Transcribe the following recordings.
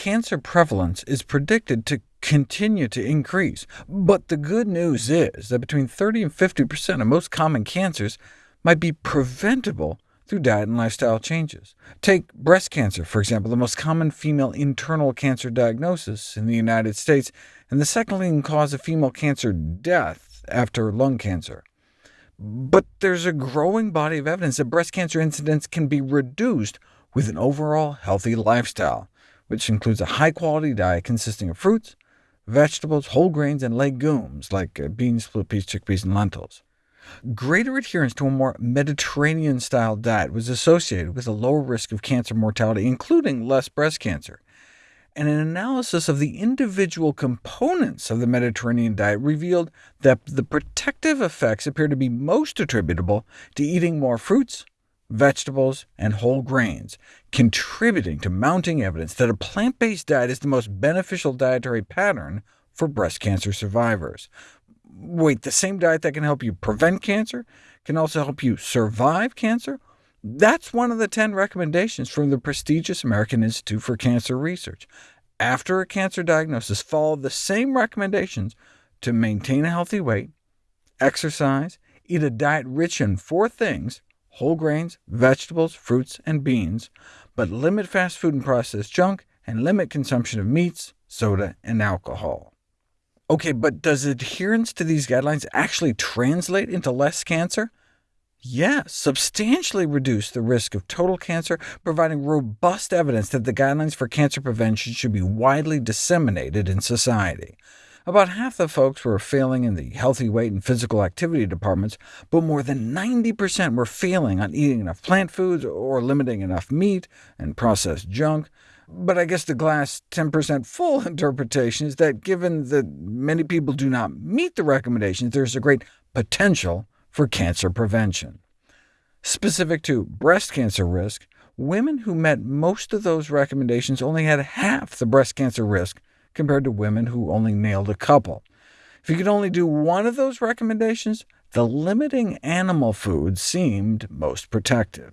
cancer prevalence is predicted to continue to increase. But the good news is that between 30 and 50% of most common cancers might be preventable through diet and lifestyle changes. Take breast cancer, for example, the most common female internal cancer diagnosis in the United States, and the second leading cause of female cancer death after lung cancer. But there's a growing body of evidence that breast cancer incidence can be reduced with an overall healthy lifestyle, which includes a high-quality diet consisting of fruits, vegetables, whole grains, and legumes, like uh, beans, split peas, chickpeas, and lentils. Greater adherence to a more Mediterranean-style diet was associated with a lower risk of cancer mortality, including less breast cancer. And an analysis of the individual components of the Mediterranean diet revealed that the protective effects appear to be most attributable to eating more fruits, vegetables, and whole grains, contributing to mounting evidence that a plant-based diet is the most beneficial dietary pattern for breast cancer survivors. Wait, the same diet that can help you prevent cancer can also help you survive cancer? That's one of the 10 recommendations from the prestigious American Institute for Cancer Research. After a cancer diagnosis, follow the same recommendations to maintain a healthy weight, exercise, eat a diet rich in four things whole grains, vegetables, fruits, and beans, but limit fast food and processed junk, and limit consumption of meats, soda, and alcohol. OK, but does adherence to these guidelines actually translate into less cancer? Yes, substantially reduce the risk of total cancer, providing robust evidence that the guidelines for cancer prevention should be widely disseminated in society. About half the folks were failing in the healthy weight and physical activity departments, but more than 90% were failing on eating enough plant foods or limiting enough meat and processed junk. But I guess the glass 10% full interpretation is that given that many people do not meet the recommendations, there's a great potential for cancer prevention. Specific to breast cancer risk, women who met most of those recommendations only had half the breast cancer risk compared to women who only nailed a couple. If you could only do one of those recommendations, the limiting animal foods seemed most protective.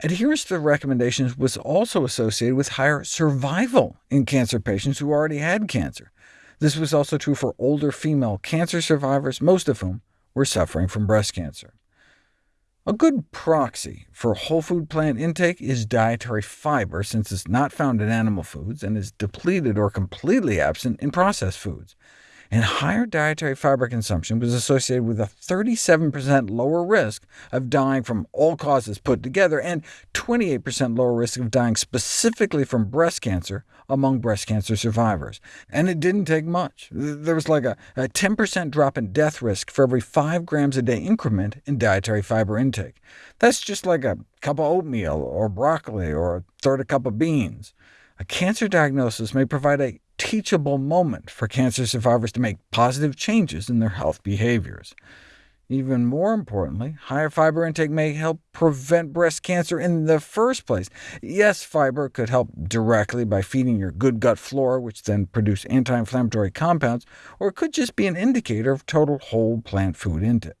Adherence to the recommendations was also associated with higher survival in cancer patients who already had cancer. This was also true for older female cancer survivors, most of whom were suffering from breast cancer. A good proxy for whole food plant intake is dietary fiber, since it's not found in animal foods and is depleted or completely absent in processed foods and higher dietary fiber consumption was associated with a 37% lower risk of dying from all causes put together, and 28% lower risk of dying specifically from breast cancer among breast cancer survivors. And it didn't take much. There was like a 10% drop in death risk for every 5 grams a day increment in dietary fiber intake. That's just like a cup of oatmeal, or broccoli, or a third a cup of beans. A cancer diagnosis may provide a teachable moment for cancer survivors to make positive changes in their health behaviors. Even more importantly, higher fiber intake may help prevent breast cancer in the first place. Yes, fiber could help directly by feeding your good gut flora, which then produce anti-inflammatory compounds, or it could just be an indicator of total whole plant food intake.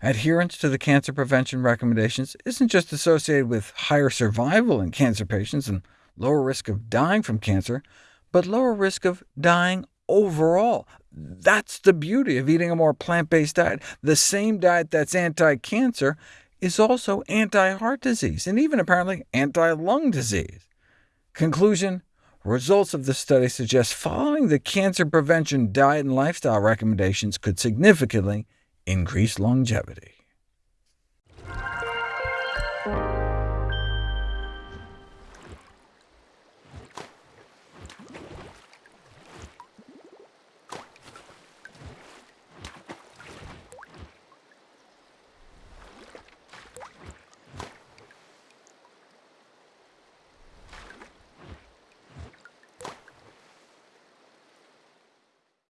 Adherence to the cancer prevention recommendations isn't just associated with higher survival in cancer patients and lower risk of dying from cancer, but lower risk of dying overall. That's the beauty of eating a more plant-based diet. The same diet that's anti-cancer is also anti-heart disease, and even apparently anti-lung disease. Conclusion, results of the study suggest following the cancer prevention diet and lifestyle recommendations could significantly increase longevity.